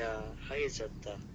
や、ハゲちゃった。